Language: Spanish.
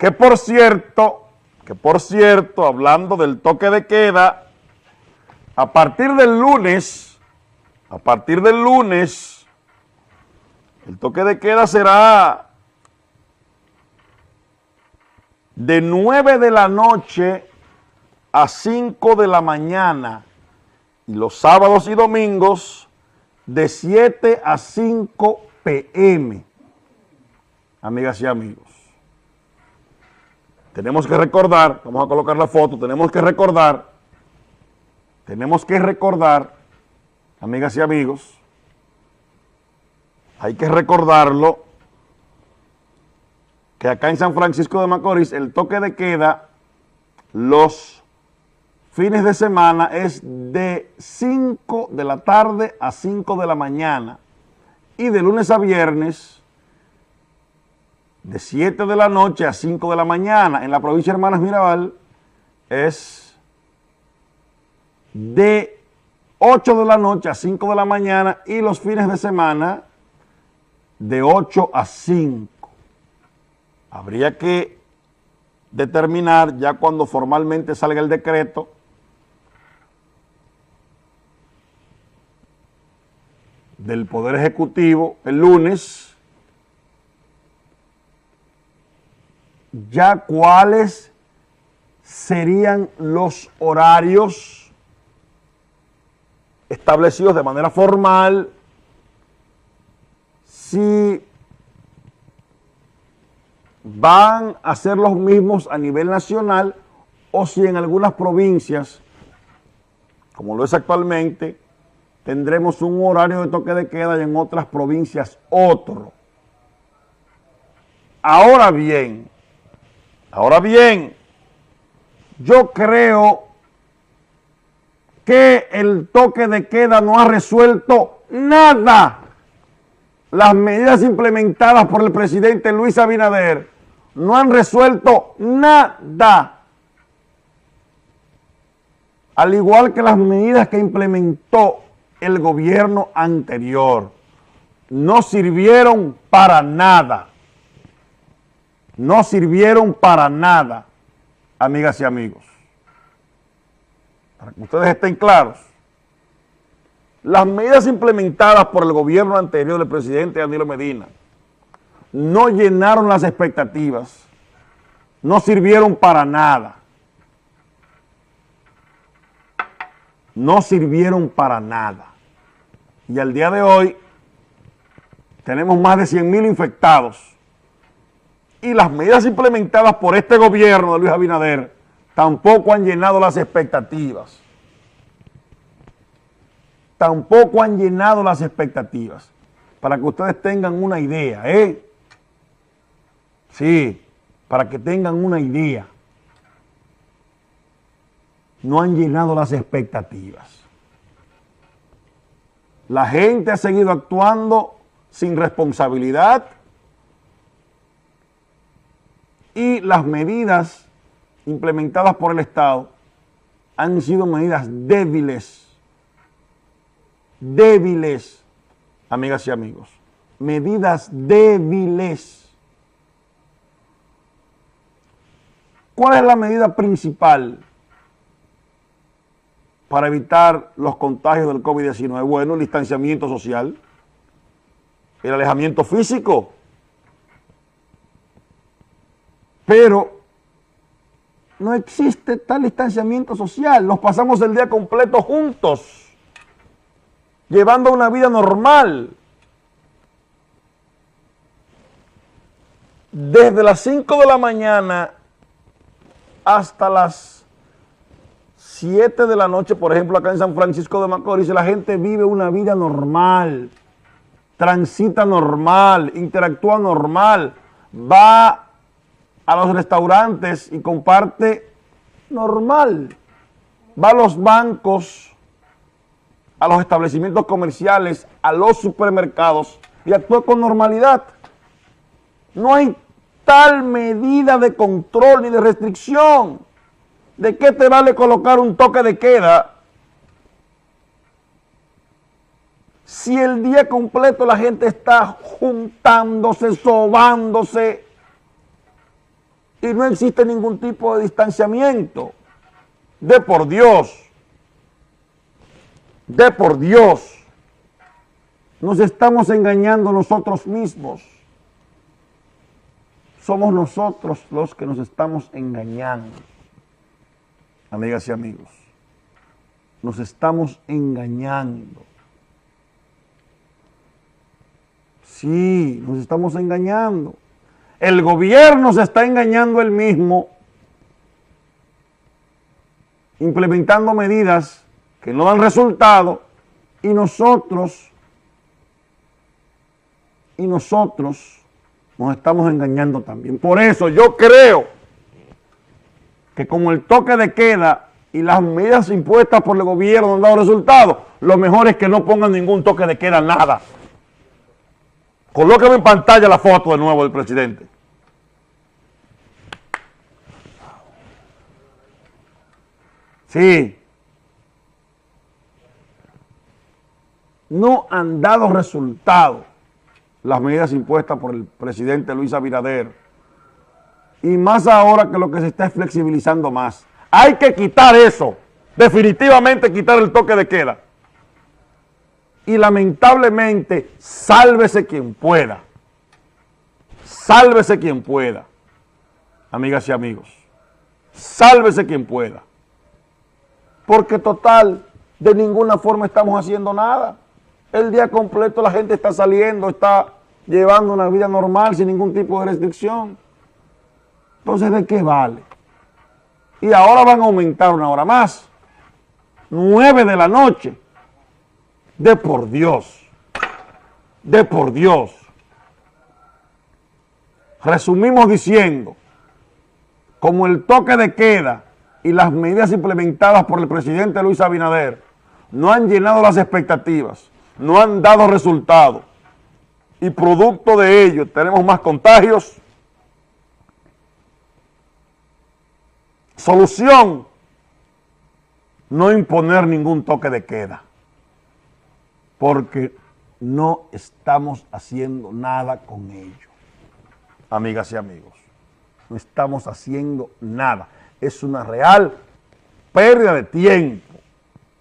Que por cierto, que por cierto, hablando del toque de queda, a partir del lunes, a partir del lunes, el toque de queda será de 9 de la noche a 5 de la mañana y los sábados y domingos de 7 a 5 pm, amigas y amigos. Tenemos que recordar, vamos a colocar la foto, tenemos que recordar, tenemos que recordar, amigas y amigos, hay que recordarlo, que acá en San Francisco de Macorís el toque de queda los fines de semana es de 5 de la tarde a 5 de la mañana y de lunes a viernes de 7 de la noche a 5 de la mañana. En la provincia de Hermanas Mirabal es de 8 de la noche a 5 de la mañana y los fines de semana de 8 a 5. Habría que determinar ya cuando formalmente salga el decreto del Poder Ejecutivo el lunes, ya cuáles serían los horarios establecidos de manera formal, si van a ser los mismos a nivel nacional o si en algunas provincias, como lo es actualmente, tendremos un horario de toque de queda y en otras provincias otro. Ahora bien, ahora bien, yo creo que el toque de queda no ha resuelto nada. Las medidas implementadas por el presidente Luis Abinader no han resuelto nada. Al igual que las medidas que implementó el gobierno anterior. No sirvieron para nada. No sirvieron para nada, amigas y amigos. Para que ustedes estén claros. Las medidas implementadas por el gobierno anterior del presidente Danilo Medina no llenaron las expectativas, no sirvieron para nada. No sirvieron para nada y al día de hoy tenemos más de 100 mil infectados y las medidas implementadas por este gobierno de Luis Abinader tampoco han llenado las expectativas. Tampoco han llenado las expectativas. Para que ustedes tengan una idea, ¿eh? Sí, para que tengan una idea. No han llenado las expectativas. La gente ha seguido actuando sin responsabilidad y las medidas implementadas por el Estado han sido medidas débiles, débiles, amigas y amigos, medidas débiles. ¿Cuál es la medida principal para evitar los contagios del COVID-19? Bueno, el distanciamiento social, el alejamiento físico, pero no existe tal distanciamiento social, nos pasamos el día completo juntos, llevando una vida normal. Desde las 5 de la mañana hasta las 7 de la noche, por ejemplo, acá en San Francisco de Macorís, la gente vive una vida normal, transita normal, interactúa normal, va a los restaurantes y comparte normal, va a los bancos, a los establecimientos comerciales, a los supermercados y actúa con normalidad. No hay tal medida de control ni de restricción. ¿De qué te vale colocar un toque de queda si el día completo la gente está juntándose, sobándose y no existe ningún tipo de distanciamiento. De por Dios, de por Dios, nos estamos engañando nosotros mismos. Somos nosotros los que nos estamos engañando. Amigas y amigos, nos estamos engañando. Sí, nos estamos engañando. El gobierno se está engañando él mismo, implementando medidas que no dan resultado y nosotros, y nosotros nos estamos engañando también. Por eso yo creo que como el toque de queda y las medidas impuestas por el gobierno no han dado resultados, lo mejor es que no pongan ningún toque de queda, nada. Colócame en pantalla la foto de nuevo del presidente. Sí. No han dado resultado las medidas impuestas por el presidente Luis Abinader. Y más ahora que lo que se está es flexibilizando más. Hay que quitar eso. Definitivamente quitar el toque de queda y lamentablemente, sálvese quien pueda. Sálvese quien pueda. Amigas y amigos. Sálvese quien pueda. Porque total, de ninguna forma estamos haciendo nada. El día completo la gente está saliendo, está llevando una vida normal sin ningún tipo de restricción. Entonces, ¿de qué vale? Y ahora van a aumentar una hora más. Nueve de la noche de por Dios, de por Dios. Resumimos diciendo, como el toque de queda y las medidas implementadas por el presidente Luis Abinader no han llenado las expectativas, no han dado resultados y producto de ello tenemos más contagios, solución, no imponer ningún toque de queda porque no estamos haciendo nada con ello. Amigas y amigos, no estamos haciendo nada. Es una real pérdida de tiempo.